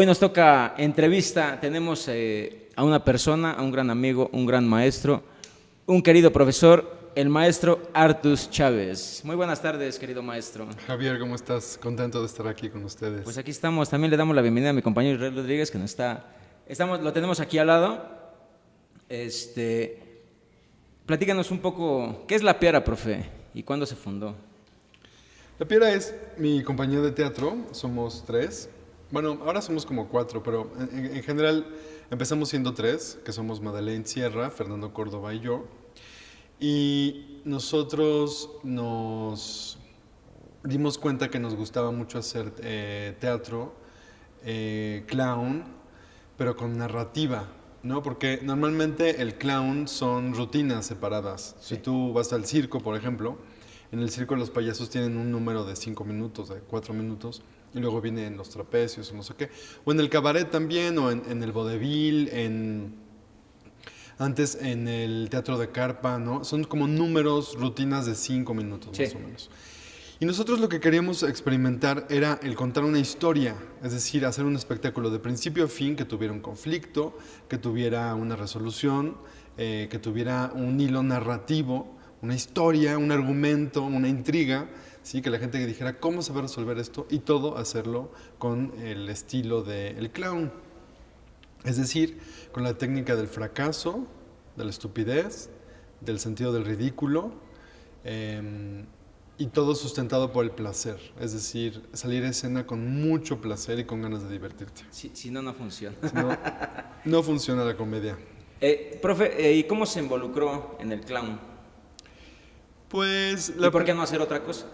hoy nos toca entrevista. Tenemos eh, a una persona, a un gran amigo, un gran maestro, un querido profesor, el maestro Artus Chávez. Muy buenas tardes, querido maestro. Javier, ¿cómo estás? Contento de estar aquí con ustedes. Pues aquí estamos. También le damos la bienvenida a mi compañero Israel Rodríguez, que nos está, estamos, lo tenemos aquí al lado. Este, platícanos un poco, ¿qué es la piedra, profe? ¿Y cuándo se fundó? La Piedra es mi compañía de teatro, somos tres. Bueno, ahora somos como cuatro, pero en, en general empezamos siendo tres, que somos Madeleine Sierra, Fernando Córdoba y yo. Y nosotros nos dimos cuenta que nos gustaba mucho hacer eh, teatro, eh, clown, pero con narrativa, ¿no? Porque normalmente el clown son rutinas separadas. Si tú vas al circo, por ejemplo, en el circo los payasos tienen un número de cinco minutos, de cuatro minutos, y luego vienen los trapecios no sé qué. O en el cabaret también, o en, el vodevil, en, antes en el teatro de carpa, ¿no? Son como números, rutinas de cinco minutos más o menos. Y nosotros lo que queríamos experimentar era el contar una historia, es decir, hacer un espectáculo de principio a fin que tuviera un conflicto, que tuviera una resolución, eh, que tuviera un hilo narrativo una historia, un argumento, una intriga, ¿sí? que la gente dijera cómo se va a resolver esto y todo hacerlo con el estilo del clown. Es decir, con la técnica del fracaso, de la estupidez, del sentido del ridículo em, y todo sustentado por el placer. Es decir, salir a escena con mucho placer y con ganas de divertirte. Si, no, no funciona. no, no, funciona la comedia. Eh, profe, eh, ¿y cómo se involucró en el clown? Pues... ¿Y por qué no hacer otra cosa?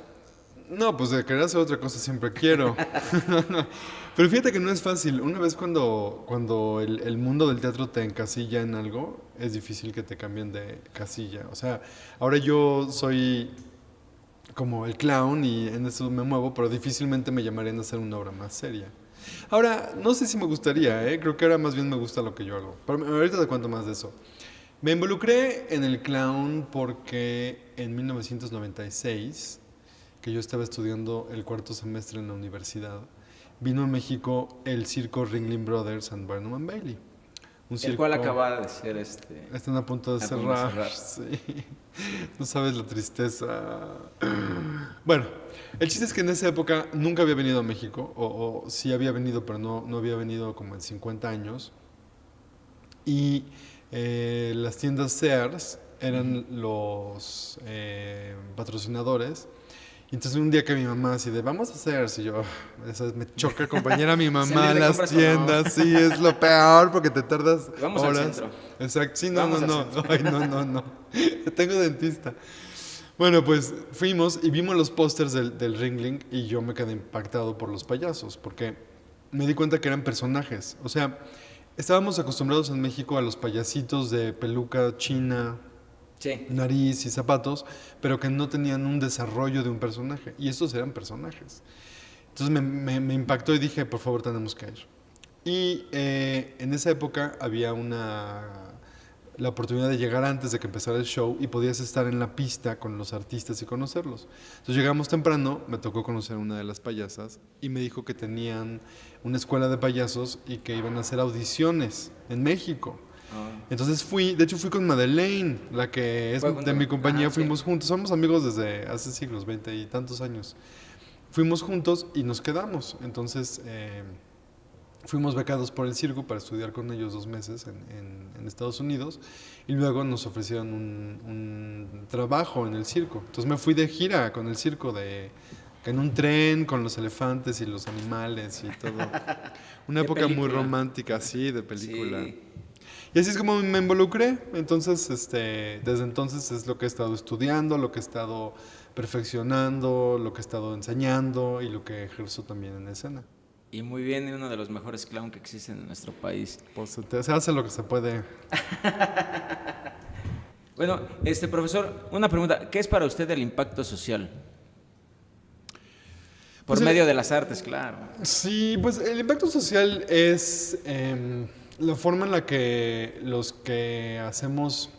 No, pues de querer hacer otra cosa siempre quiero. Pero fíjate que no es fácil. Una vez cuando, cuando el, mundo del teatro te encasilla en algo, es difícil que te cambien de casilla. O sea, ahora yo soy como el clown y en eso me muevo, pero difícilmente me llamarían a hacer una obra más seria. Ahora, no sé si me gustaría, ¿eh? creo que ahora más bien me gusta lo que yo hago. Pero ahorita te cuento más de eso. Me involucré en el clown porque en 1996, que yo estaba estudiando el cuarto semestre en la universidad, vino a México el circo Ringling Brothers and Barnum and Bailey. Un el cual acaba de ser este... Están a punto de cerrar. Sí. No sabes la tristeza. Bueno, el chiste es que en esa época nunca había venido a México, o, o sí había venido, pero no, no había venido como en 50 años. Y eh, las tiendas Sears eran los eh, patrocinadores. Entonces un día que mi mamá así de, vamos a Sears, y yo, me choca acompañar mi mamá a las tiendas, sí, es lo peor porque te tardas vamos horas. Al centro. Exacto, sí, no, no, no, Ay, no, no, no, tengo dentista. Bueno, pues fuimos y vimos los pósters del, del Ringling y yo me quedé impactado por los payasos, porque me di cuenta que eran personajes, o sea, Estábamos acostumbrados en México a los payasitos de peluca china, nariz y zapatos, pero que no tenían un desarrollo de un personaje. Y estos eran personajes. Entonces me, impactó y dije, por favor, tenemos que ir. Y eh, en esa época había una la oportunidad de llegar antes de que empezara el show y podías estar en la pista con los artistas y conocerlos. Entonces llegamos temprano, me tocó conocer a una de las payasas y me dijo que tenían una escuela de payasos y que iban a hacer audiciones en México. Ah. Entonces fui, de hecho fui con Madeleine, la que es de mi compañía, fuimos juntos, somos amigos desde hace siglos, veinte y tantos años. Fuimos juntos y nos quedamos. Entonces... Eh, fuimos becados por el circo para estudiar con ellos dos meses en, Estados Unidos y luego nos ofrecieron un, trabajo en el circo. Entonces me fui de gira con el circo, de, en un tren con los elefantes y los animales y todo. Una época muy romántica, sí, de película. Y así es como me involucré. Entonces, este, desde entonces es lo que he estado estudiando, lo que he estado perfeccionando, lo que he estado enseñando y lo que ejerzo también en escena. Y muy bien, uno de los mejores clown que existen en nuestro país. Pues se hace lo que se puede. bueno, este profesor, una pregunta. ¿Qué es para usted el impacto social? Por pues medio de las artes, claro. Sí, pues el impacto social es em, la forma en la que los que hacemos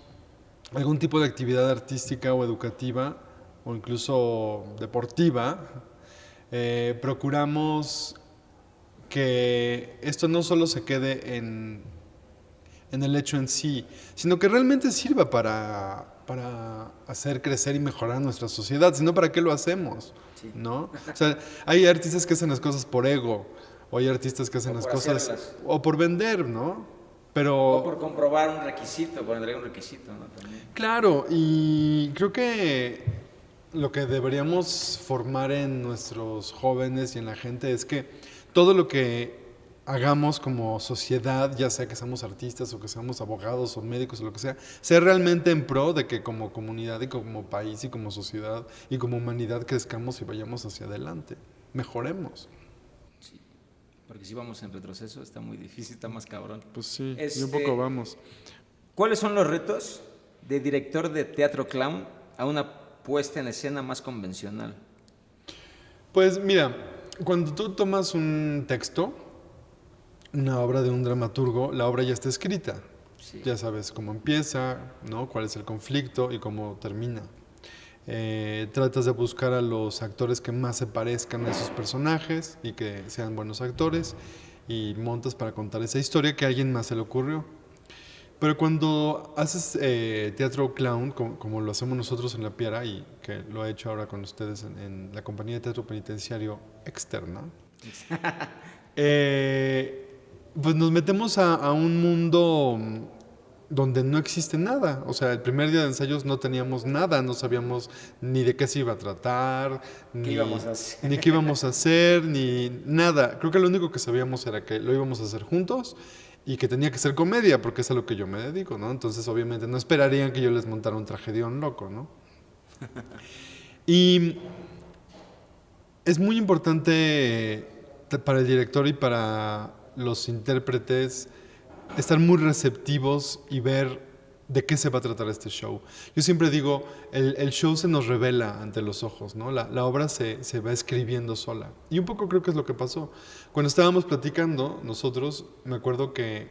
algún tipo de actividad artística o educativa o incluso deportiva, eh, procuramos que esto no solo se quede en, en el hecho en sí, sino que realmente sirva para, para hacer crecer y mejorar nuestra sociedad, sino para qué lo hacemos, ¿no? O sea, hay artistas que hacen las cosas por ego, o hay artistas que hacen las cosas o por vender, ¿no? Pero, o por comprobar un requisito, por entregar un requisito, ¿no? Claro, y creo que lo que deberíamos formar en nuestros jóvenes y en la gente es que todo lo que hagamos como sociedad, ya sea que seamos artistas o que seamos abogados o médicos o lo que sea, sea realmente en pro de que como comunidad y como país y como sociedad y como humanidad crezcamos y vayamos hacia adelante, mejoremos. Porque si vamos en retroceso está muy difícil, está más cabrón. Pues sí, y un poco este, vamos. ¿Cuáles son los retos de director de teatro clown a una puesta en escena más convencional? Pues mira, cuando tú tomas un texto, una obra de un dramaturgo, la obra ya está escrita. Ya sabes cómo empieza, ¿no? cuál es el conflicto y cómo termina. Eh, tratas de buscar a los actores que más se parezcan a esos personajes y que sean buenos actores y montas para contar esa historia que a alguien más se le ocurrió. Pero cuando haces eh, teatro clown, como, lo hacemos nosotros en La Piara y que lo he hecho ahora con ustedes en, la compañía de teatro penitenciario externa, eh, pues nos metemos a, un mundo donde no existe nada. O sea, el primer día de ensayos no teníamos nada, no sabíamos ni de qué se iba a tratar, ni, íbamos a hacer? ni qué íbamos a hacer, ni nada. Creo que lo único que sabíamos era que lo íbamos a hacer juntos y que tenía que ser comedia, porque es a lo que yo me dedico, ¿no? Entonces, obviamente, no esperarían que yo les montara un tragedión loco, ¿no? y es muy importante para el director y para los intérpretes estar muy receptivos y ver de qué se va a tratar este show. Yo siempre digo, el, show se nos revela ante los ojos, ¿no? La, obra se, se, va escribiendo sola. Y un poco creo que es lo que pasó. Cuando estábamos platicando, nosotros, me acuerdo que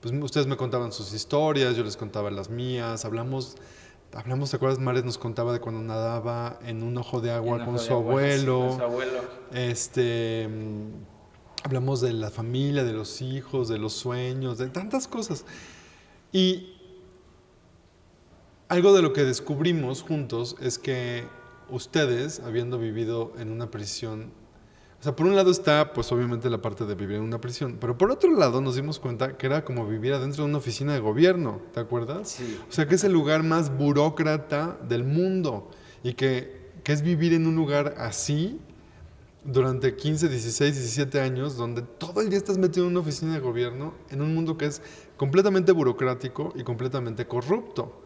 pues, ustedes me contaban sus historias, yo les contaba las mías, hablamos... Hablamos, ¿te acuerdas? Mares nos contaba de cuando nadaba en un ojo de agua con su, abuelo. con su abuelo. Este, hablamos de la familia, de los hijos, de los sueños, de tantas cosas. Y algo de lo que descubrimos juntos es que ustedes, habiendo vivido en una prisión, o sea, por un lado está, pues obviamente la parte de vivir en una prisión, pero por otro lado nos dimos cuenta que era como vivir adentro de una oficina de gobierno, ¿te acuerdas? Sí. O sea, que es el lugar más burócrata del mundo y que, que es vivir en un lugar así durante 15, 16, 17 años, donde todo el día estás metido en una oficina de gobierno, en un mundo que es completamente burocrático y completamente corrupto.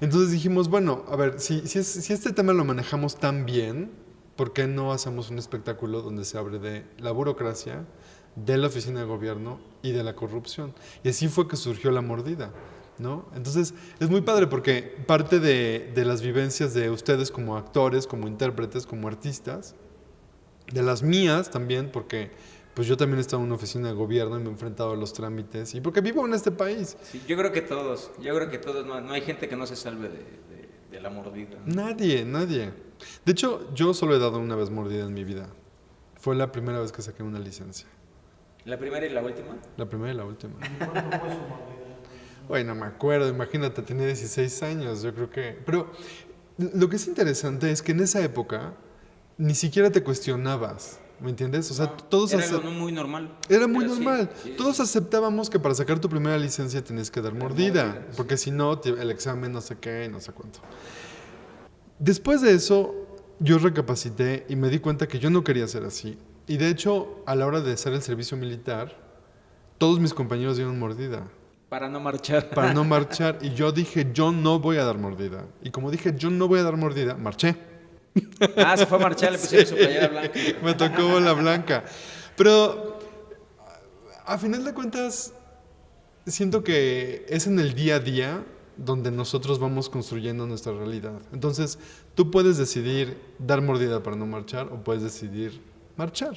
Entonces dijimos, bueno, a ver, si, si, si, este tema lo manejamos tan bien, ¿por qué no hacemos un espectáculo donde se abre de la burocracia, de la oficina de gobierno y de la corrupción? Y así fue que surgió la mordida. ¿No? Entonces es muy padre porque parte de, de las vivencias de ustedes como actores, como intérpretes, como artistas, de las mías también, porque pues yo también he estado en una oficina de gobierno y me he enfrentado a los trámites y porque vivo en este país. Sí, yo creo que todos, yo creo que todos, no, hay gente que no se salve de, la mordida. Nadie, nadie. De hecho, yo solo he dado una vez mordida en mi vida. Fue la primera vez que saqué una licencia. ¿La primera y la última? La primera y la última. Bueno, me acuerdo, imagínate, tenía 16 años, yo creo que... Pero lo que es interesante es que en esa época ni siquiera te cuestionabas. ¿Me entiendes? O sea, todos... Era algo muy normal. Era muy normal. todos aceptábamos que para sacar tu primera licencia tenías que dar mordida, porque si no, el examen no sé qué, no sé cuánto. Después de eso, yo recapacité y me di cuenta que yo no quería ser así. Y de hecho, a la hora de hacer el servicio militar, todos mis compañeros dieron mordida. Para no marchar. Para no marchar. Y yo dije, yo no voy a dar mordida. Y como dije, yo no voy a dar mordida, marché. Ah, se fue a marchar, le pusieron su playera blanca. Me tocó la blanca. Pero a final de cuentas, siento que es en el día a día donde nosotros vamos construyendo nuestra realidad. Entonces, tú puedes decidir dar mordida para no marchar o puedes decidir marchar.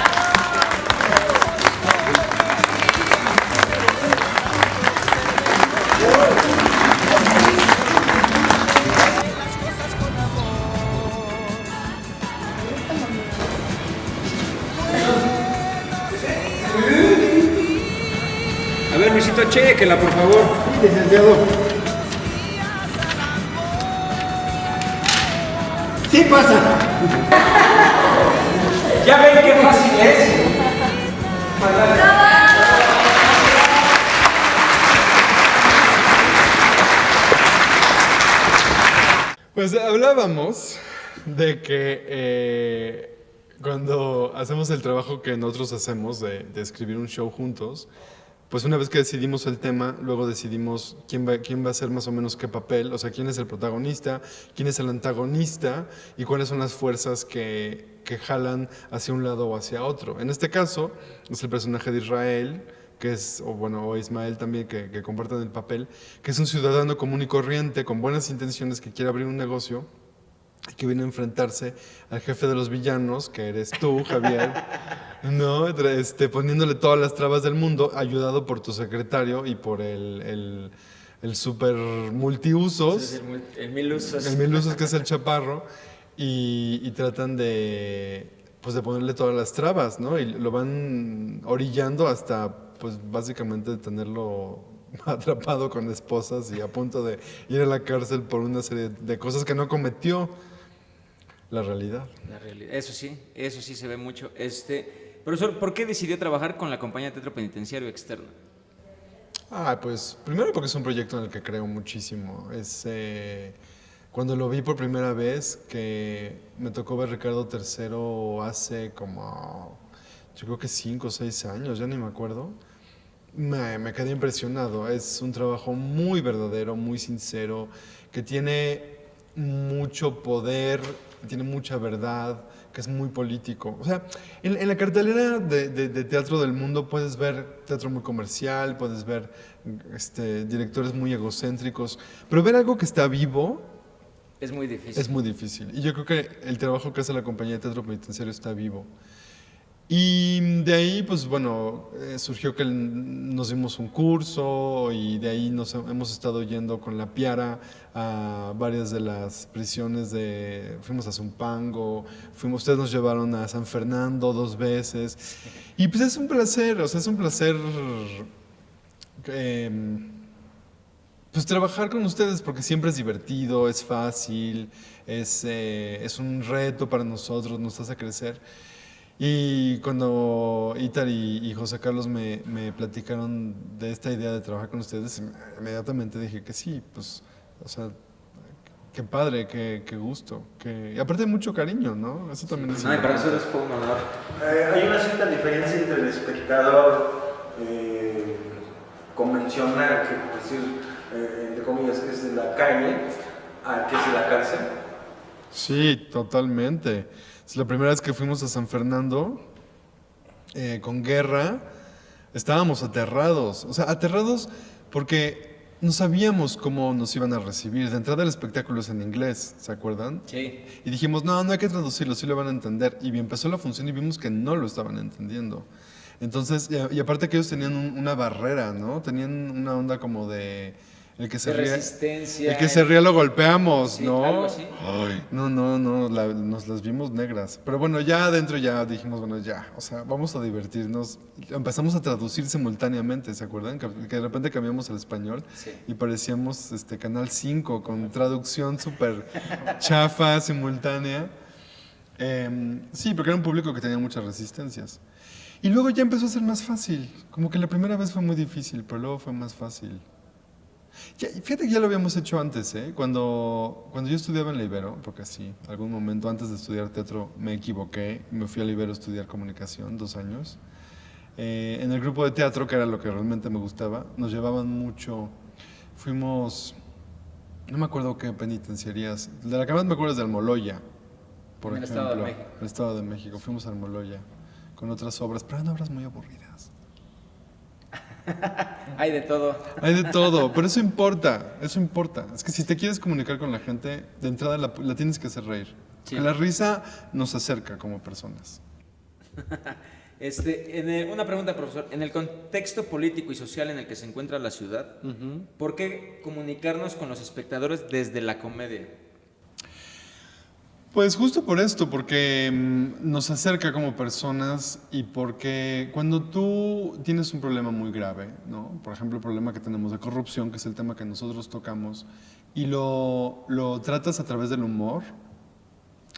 Por favor. Licenciado. Sí pasa. ¿Ya ven qué fácil es? Pues hablábamos de que eh, cuando hacemos el trabajo que nosotros hacemos de, de escribir un show juntos, pues una vez que decidimos el tema, luego decidimos quién va, quién va a hacer más o menos qué papel, o sea, quién es el protagonista, quién es el antagonista y cuáles son las fuerzas que, que jalan hacia un lado o hacia otro. En este caso, es el personaje de Israel, que es, o bueno, Ismael también, que, que comparten el papel, que es un ciudadano común y corriente, con buenas intenciones, que quiere abrir un negocio que viene a enfrentarse al jefe de los villanos, que eres tú, Javier, ¿no? Este, poniéndole todas las trabas del mundo, ayudado por tu secretario y por el, el, el super multiusos, El, mul- el mil usos. el mil usos que es el chaparro, y, y tratan de, pues de ponerle todas las trabas, ¿no? Y lo van orillando hasta, pues básicamente tenerlo atrapado con esposas y a punto de ir a la cárcel por una serie de cosas que no cometió la realidad. La realidad. Eso sí, eso sí se ve mucho. Este, profesor, ¿por qué decidió trabajar con la compañía de teatro penitenciario externo? Ah, pues primero porque es un proyecto en el que creo muchísimo. Es eh, cuando lo vi por primera vez que me tocó ver Ricardo III hace como, yo creo que cinco o seis años, ya ni me acuerdo. Me, me quedé impresionado. Es un trabajo muy verdadero, muy sincero, que tiene mucho poder, tiene mucha verdad, que es muy político. O sea, en, en la cartelera de, de- de teatro del mundo puedes ver teatro muy comercial, puedes ver este, directores muy egocéntricos, pero ver algo que está vivo Es muy difícil. es muy difícil. Y yo creo que el trabajo que hace la compañía de teatro penitenciario está vivo. Y de ahí, pues bueno, eh, surgió que nos dimos un curso y de ahí nos he- hemos estado yendo con la Piara a varias de las prisiones de... Fuimos a Zumpango, fuimos, ustedes nos llevaron a San Fernando dos veces. Y pues es un placer, o sea, es un placer... em, pues trabajar con ustedes porque siempre es divertido, es fácil, es, eh, es un reto para nosotros, nos hace crecer. Y cuando Itar y, y José Carlos me, me platicaron de esta idea de trabajar con ustedes, inmediatamente dije que sí, pues, o sea, qué padre, qué, qué gusto. Que, y aparte mucho cariño, ¿no? Eso también es... No, y para nosotros fue un honor. Eh, hay una cierta diferencia entre el espectador eh, convencional, que por decir, eh, entre comillas, es de la calle, al que es de la cárcel. Sí, totalmente. Es la primera vez que fuimos a San Fernando eh, con guerra, estábamos aterrados. O sea, aterrados porque no sabíamos cómo nos iban a recibir. De entrada el espectáculo es en inglés, ¿se acuerdan? Sí. Y dijimos, no, no hay que traducirlo, sí lo van a entender. Y empezó la función y vimos que no lo estaban entendiendo. Entonces, y, aparte que ellos tenían un- una barrera, ¿no? Tenían una onda como de... El que se De ríe, resistencia. el que se ríe lo golpeamos, Sí, ¿no? algo así. Ay, no, no, no, la- nos las vimos negras. Pero bueno, ya adentro ya dijimos, bueno, ya, o sea, vamos a divertirnos. Empezamos a traducir simultáneamente, ¿se acuerdan? Que, que de repente cambiamos al español Sí. y parecíamos este, Canal 5 con traducción súper chafa, simultánea. Em, sí, porque era un público que tenía muchas resistencias. Y luego ya empezó a ser más fácil. Como que la primera vez fue muy difícil, pero luego fue más fácil. Ya, fíjate que ya lo habíamos hecho antes, ¿eh? Cuando, cuando yo estudiaba en la Ibero, porque sí, algún momento antes de estudiar teatro me equivoqué, me fui a la Ibero a estudiar comunicación, dos años. Eh, en el grupo de teatro, que era lo que realmente me gustaba, nos llevaban mucho, fuimos, no me acuerdo qué penitenciarías, de la que más me acuerdo es de Almoloya, por En el ejemplo. Estado de México. El Estado de México, fuimos a Almoloya con otras obras, pero eran obras muy aburridas. Hay de todo. Hay de todo, pero eso importa, eso importa. Es que si te quieres comunicar con la gente, de entrada la, la tienes que hacer reír. Sí. La risa nos acerca como personas. Este, en el- una pregunta, profesor. En el contexto político y social en el que se encuentra la ciudad, ¿por qué comunicarnos con los espectadores desde la comedia? Pues justo por esto, porque mm, nos acerca como personas y porque cuando tú tienes un problema muy grave, ¿no? por ejemplo el problema que tenemos de corrupción, que es el tema que nosotros tocamos, y lo, tratas a través del humor,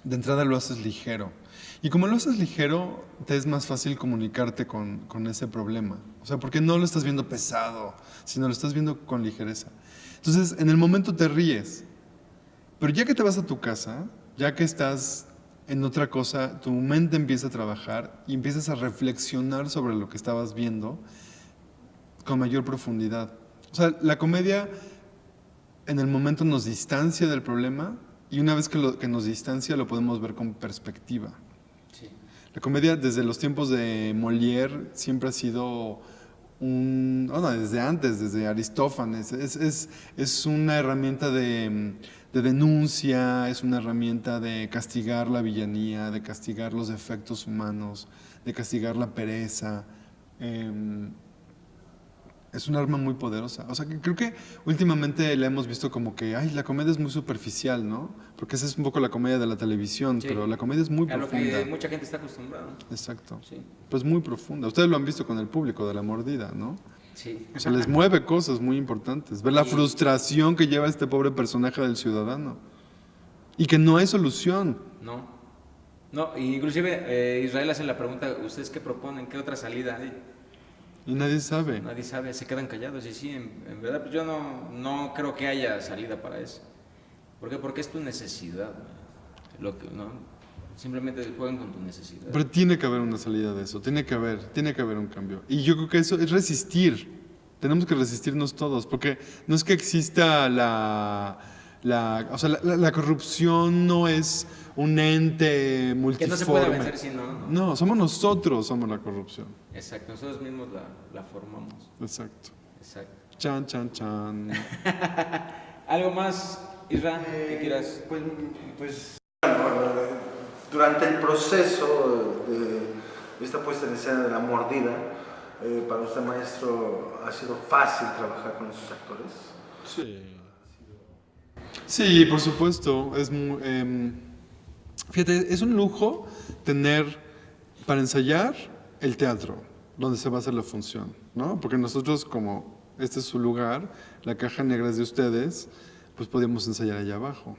de entrada lo haces ligero. Y como lo haces ligero, te es más fácil comunicarte con, con ese problema. O sea, porque no lo estás viendo pesado, sino lo estás viendo con ligereza. Entonces, en el momento te ríes, pero ya que te vas a tu casa, ya que estás en otra cosa, tu mente empieza a trabajar y empiezas a reflexionar sobre lo que estabas viendo con mayor profundidad. O sea, la comedia en el momento nos distancia del problema y una vez que, lo- que nos distancia lo podemos ver con perspectiva. Sí. La comedia desde los tiempos de Molière siempre ha sido un, bueno, desde antes, desde Aristófanes, es, es, es una herramienta de, de denuncia, es una herramienta de castigar la villanía, de castigar los defectos humanos, de castigar la pereza. em, es un arma muy poderosa. O sea, que creo que últimamente la hemos visto como que, ay, la comedia es muy superficial, ¿no? Porque esa es un poco la comedia de la televisión, Sí. pero la comedia es muy A lo profunda. que mucha gente está acostumbrada. Exacto. Sí. Pues muy profunda. Ustedes lo han visto con el público de la mordida, ¿no? Sí. O sea, les mueve cosas muy importantes. Ver la frustración que lleva este pobre personaje del ciudadano. Y que no hay solución. No. No, inclusive eh, Israel hace la pregunta, ¿ustedes qué proponen? ¿Qué otra salida hay? Y nadie sabe. Nadie sabe, se quedan callados. Y sí, en, en verdad, pues yo no, no creo que haya salida para eso. ¿Por qué? Porque es tu necesidad. Lo que, ¿no? Simplemente juegan con tu necesidad. Pero tiene que haber una salida de eso. Tiene que haber, tiene que haber un cambio. Y yo creo que eso es resistir. Tenemos que resistirnos todos. Porque no es que exista la... la o sea, la, la- la corrupción no es un ente multiforme. que no se puede vencer si no. no. No, somos nosotros, somos la corrupción. Exacto, nosotros mismos la, la formamos. Exacto. Exacto. Chan, chan, chan. ¿Algo más, Israel, que Eh, quieras? Pues, pues, durante el proceso de esta puesta en escena de la mordida, eh, para usted, maestro, ¿ha sido fácil trabajar con esos actores? Sí. Sí, por supuesto. Es muy, em, fíjate, es un lujo tener para ensayar el teatro, donde se va a hacer la función, ¿no? Porque nosotros, como este es su lugar, la caja negra es de ustedes, pues podíamos ensayar allá abajo.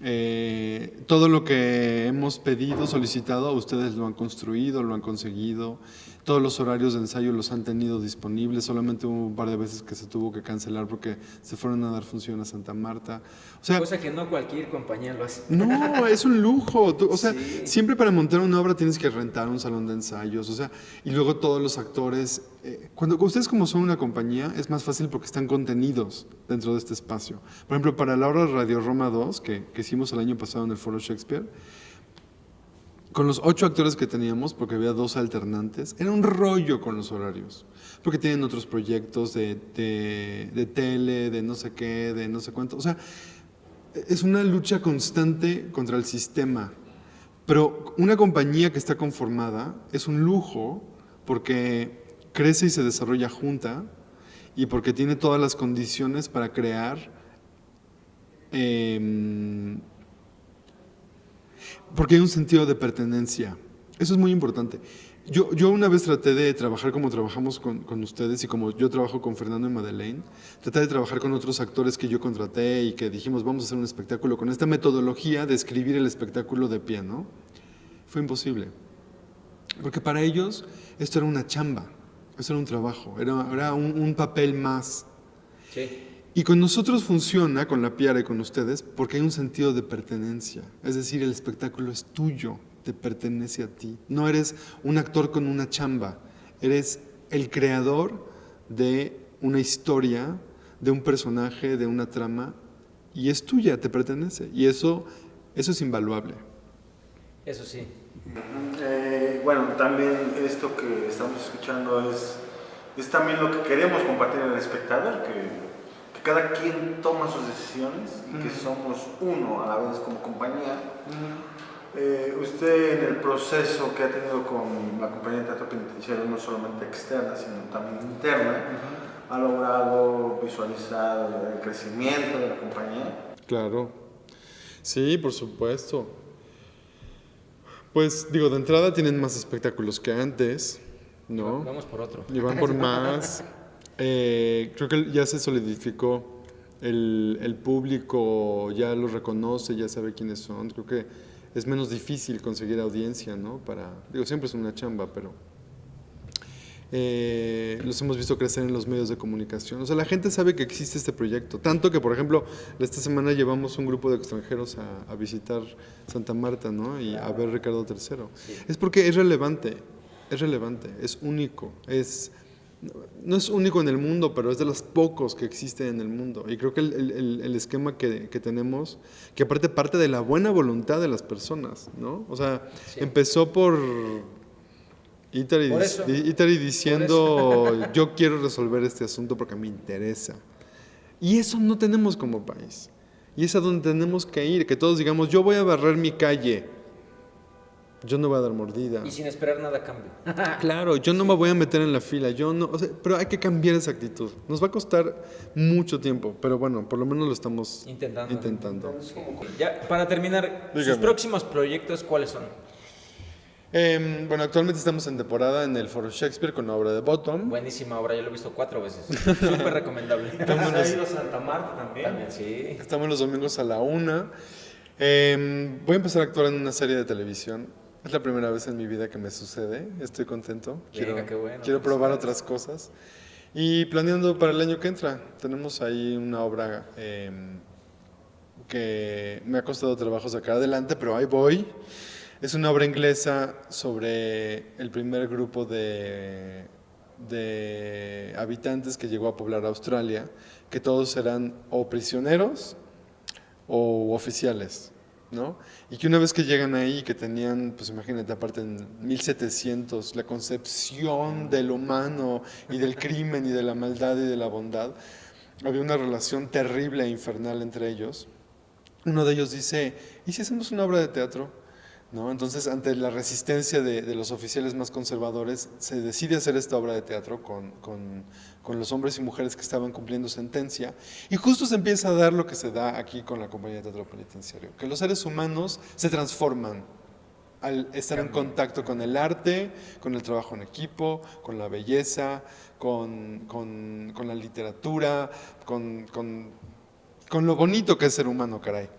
Eh, todo lo que hemos pedido, solicitado, ustedes lo han construido, lo han conseguido. Todos los horarios de ensayo los han tenido disponibles. Solamente hubo un par de veces que se tuvo que cancelar porque se fueron a dar función a Santa Marta. O sea, Cosa que no cualquier compañía lo hace. no, es un lujo. Tú- o sea, Sí. siempre para montar una obra tienes que rentar un salón de ensayos. O sea, y luego todos los actores. eh, cuando ustedes, como son una compañía, es más fácil porque están contenidos dentro de este espacio. Por ejemplo, para la obra Radio Roma 2, que, que hicimos el año pasado en el Foro Shakespeare, con los ocho actores que teníamos, porque había dos alternantes, era un rollo con los horarios. Porque tienen otros proyectos de, de, de tele, de no sé qué, de no sé cuánto. O sea, es una lucha constante contra el sistema. Pero una compañía que está conformada es un lujo porque crece y se desarrolla junta y porque tiene todas las condiciones para crear em, porque hay un sentido de pertenencia. Eso es muy importante. Yo, yo una vez traté de trabajar como trabajamos con, con ustedes y como yo trabajo con Fernando y Madeleine, traté de trabajar con otros actores que yo contraté y que dijimos vamos a hacer un espectáculo con esta metodología de escribir el espectáculo de pie, ¿no? Fue imposible. Porque para ellos esto era una chamba, esto era un trabajo, era, era un, un papel más. Sí. Y con nosotros funciona, con la Piara y con ustedes, porque hay un sentido de pertenencia. Es decir, el espectáculo es tuyo, te pertenece a ti. No eres un actor con una chamba, eres el creador de una historia, de un personaje, de una trama, y es tuya, te pertenece. Y eso, eso es invaluable. Eso sí. Eh, bueno, también esto que estamos escuchando es es también lo que queremos compartir al espectador, que, cada quien toma sus decisiones y que somos uno a la vez como compañía. Eh, usted en el proceso que ha tenido con la compañía de teatro penitenciario, no solamente externa, sino también interna, ha logrado visualizar el crecimiento de la compañía. Claro, sí, por supuesto. Pues digo, de entrada tienen más espectáculos que antes, ¿no? Vamos por otro. Y van por más. Eh, creo que ya se solidificó. El, el, público ya los reconoce, ya sabe quiénes son. Creo que es menos difícil conseguir audiencia, ¿no? Para, digo, siempre es una chamba, pero eh, los hemos visto crecer en los medios de comunicación. O sea, la gente sabe que existe este proyecto. Tanto que, por ejemplo, esta semana llevamos un grupo de extranjeros a, visitar Santa Marta, ¿no? Y a ver Ricardo III. Es porque es relevante, es relevante, es único, es... No es único en el mundo, pero es de los pocos que existen en el mundo. Y creo que el, el, esquema que, que, tenemos, que aparte parte de la buena voluntad de las personas, ¿no? O sea, empezó por Itari, diciendo, yo quiero resolver este asunto porque me interesa. Y eso no tenemos como país. Y es a donde tenemos que ir, que todos digamos, yo voy a barrer mi calle, yo no voy a dar mordida. Y sin esperar nada a cambio. claro, yo no me voy a meter en la fila, yo no, pero hay que cambiar esa actitud. Nos va a costar mucho tiempo, pero bueno, por lo menos lo estamos intentando. intentando. Ya, para terminar, ¿sus próximos proyectos cuáles son? Em, bueno, actualmente estamos en temporada en el Foro Shakespeare con la obra de Bottom. Buenísima obra, yo lo he visto cuatro veces. Súper recomendable. Estamos los... ido Santa Marta también. también sí. Estamos los domingos a la una. Em, voy a empezar a actuar en una serie de televisión. Es la primera vez en mi vida que me sucede. Estoy contento. Quiero, quiero probar otras cosas. Y planeando para el año que entra, tenemos ahí una obra em, que me ha costado trabajo sacar adelante, pero ahí voy. Es una obra inglesa sobre el primer grupo de, de habitantes que llegó a poblar Australia, que todos eran o prisioneros o oficiales. ¿No? Y que una vez que llegan ahí, que tenían, pues imagínate, aparte en 1700, la concepción del humano y del crimen y de la maldad y de la bondad, había una relación terrible e infernal entre ellos. Uno de ellos dice, ¿y si hacemos una obra de teatro? Entonces, ante la resistencia de, los oficiales más conservadores, se decide hacer esta obra de teatro con, con, los hombres y mujeres que estaban cumpliendo sentencia, y justo se empieza a dar lo que se da aquí con la compañía de teatro penitenciario, que los seres humanos se transforman al estar en contacto con el arte, con el trabajo en equipo, con la belleza, con, con la literatura, con, lo bonito que es ser humano, caray.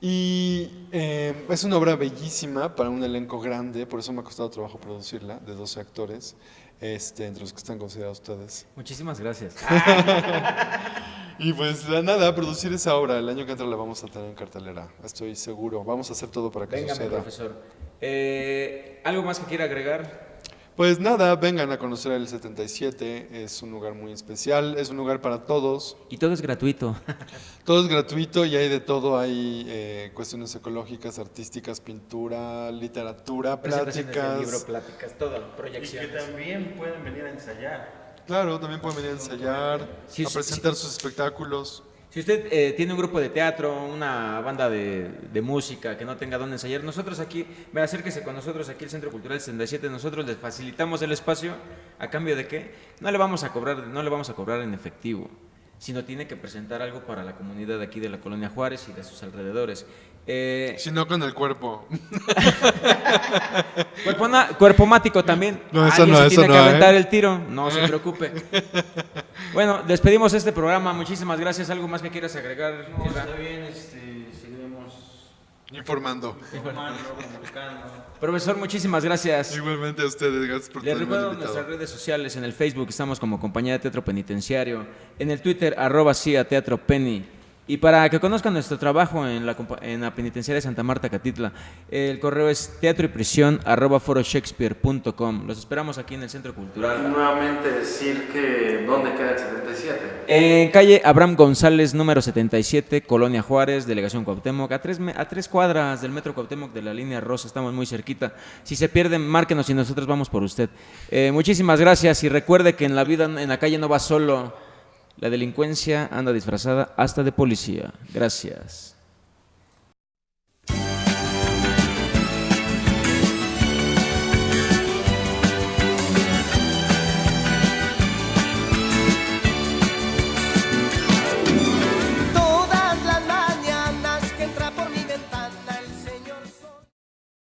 Y eh, es una obra bellísima para un elenco grande, por eso me ha costado trabajo producirla, de 12 actores, este, entre los que están considerados ustedes. Muchísimas gracias. y pues nada, producir esa obra, el año que entra la vamos a tener en cartelera, estoy seguro. Vamos a hacer todo para que Venga, suceda. profesor. Eh, ¿Algo más que quiera agregar? Pues nada, vengan a conocer el 77, es un lugar muy especial, es un lugar para todos. Y todo es gratuito. todo es gratuito y hay de todo, hay eh, cuestiones ecológicas, artísticas, pintura, literatura, pláticas. libro, pláticas, todo, proyecciones. Y que también pueden venir a ensayar. Claro, también pueden venir a ensayar, a presentar sus espectáculos. Si usted eh, tiene un grupo de teatro, una banda de, música que no tenga dónde ensayar, nosotros aquí, acérquese con nosotros aquí el Centro Cultural 67, nosotros les facilitamos el espacio. A cambio de qué? No le vamos a cobrar, no le vamos a cobrar en efectivo, sino tiene que presentar algo para la comunidad de aquí de la colonia Juárez y de sus alrededores. Eh, si no con el cuerpo. cuerpo, mático también. No, eso no, tiene que aventar ¿eh? el tiro, no se preocupe. bueno, despedimos este programa. Muchísimas gracias. ¿Algo más que quieras agregar? No, está bien, este, informando. Informando. Profesor, muchísimas gracias. Igualmente a ustedes, gracias por Les recuerdo nuestras redes sociales. En el Facebook estamos como Compañía de Teatro Penitenciario. En el Twitter, arroba sí a Teatro Penny. Y para que conozcan nuestro trabajo en la, en la penitenciaria de Santa Marta, Catitla, el correo es teatro y prisión. Los esperamos aquí en el Centro Y Cultural. nuevamente decir que dónde queda el 77. En calle Abraham González, número 77, Colonia Juárez, Delegación Cuauhtémoc, a tres, a tres cuadras del Metro Cuauhtémoc de la línea Rosa, estamos muy cerquita. Si se pierden, márquenos y nosotros vamos por usted. Eh, muchísimas gracias y recuerde que en la vida, en la calle no va solo, la delincuencia anda disfrazada hasta de policía. Gracias.